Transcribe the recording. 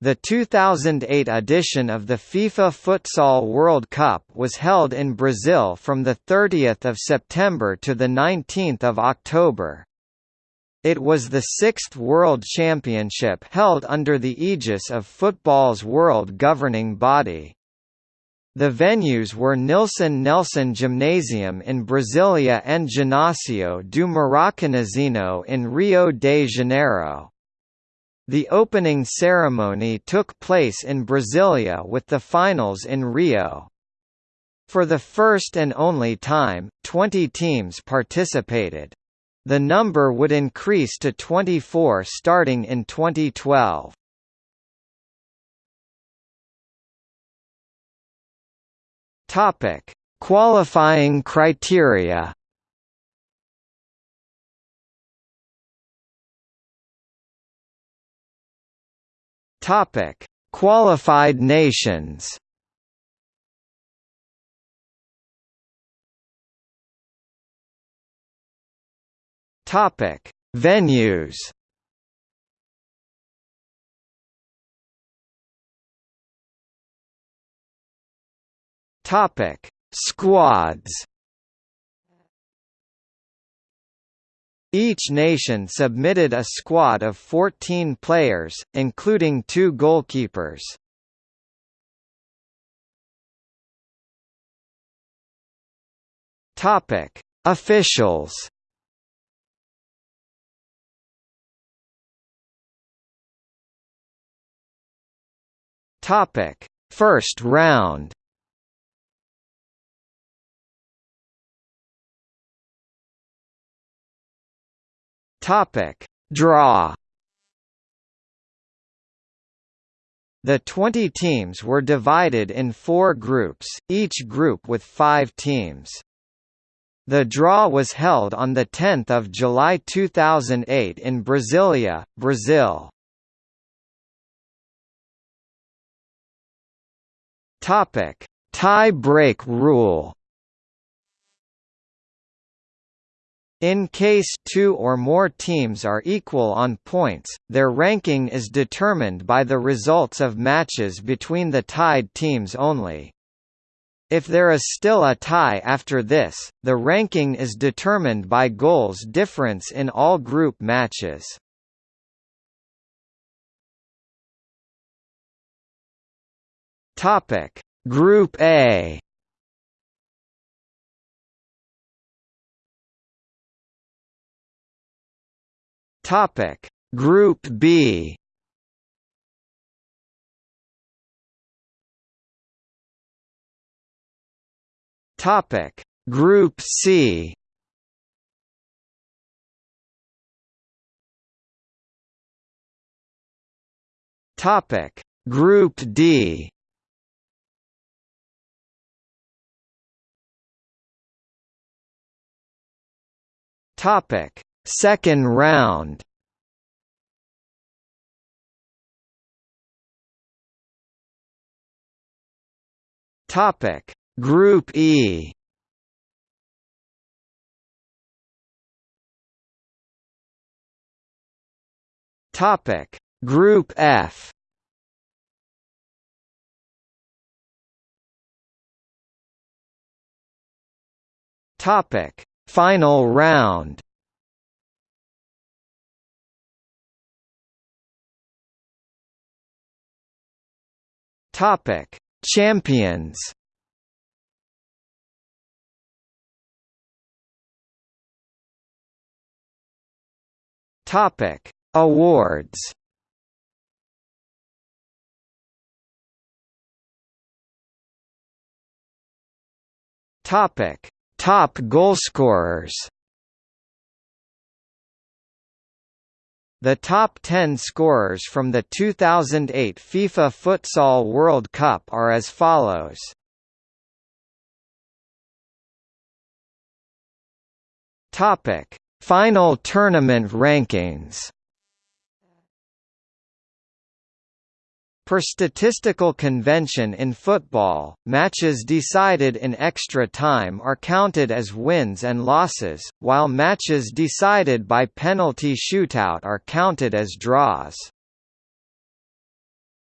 The 2008 edition of the FIFA Futsal World Cup was held in Brazil from 30 September to 19 October. It was the sixth World Championship held under the aegis of football's world governing body. The venues were Nilson Nelson Gymnasium in Brasilia and Ginásio do Maracanãzinho in Rio de Janeiro. The opening ceremony took place in Brasilia with the finals in Rio. For the first and only time, 20 teams participated. The number would increase to 24 starting in 2012. Topic: Qualifying criteria. Topic: Qualified nations. Topic: Venues. Topic: Squads. Each nation submitted a squad of 14 players, including two goalkeepers. Topic: Officials. Topic: First round. Topic: Draw. The 20 teams were divided in four groups, each group with five teams. The draw was held on 10 July 2008 in Brasilia, Brazil. Topic: Tie break rule. In case two or more teams are equal on points, their ranking is determined by the results of matches between the tied teams only. If there is still a tie after this, the ranking is determined by goals difference in all group matches. Topic: Group A Topic. Group B. Topic. Group C. Topic. Group D. Topic Second round. Topic. Group E. Topic. Group F. Topic. Final round Topic: Champions. Topic: Awards. Topic: Top goalscorers. The top 10 scorers from the 2008 FIFA Futsal World Cup are as follows. Topic: Final tournament rankings. Per statistical convention in football, matches decided in extra time are counted as wins and losses, while matches decided by penalty shootout are counted as draws.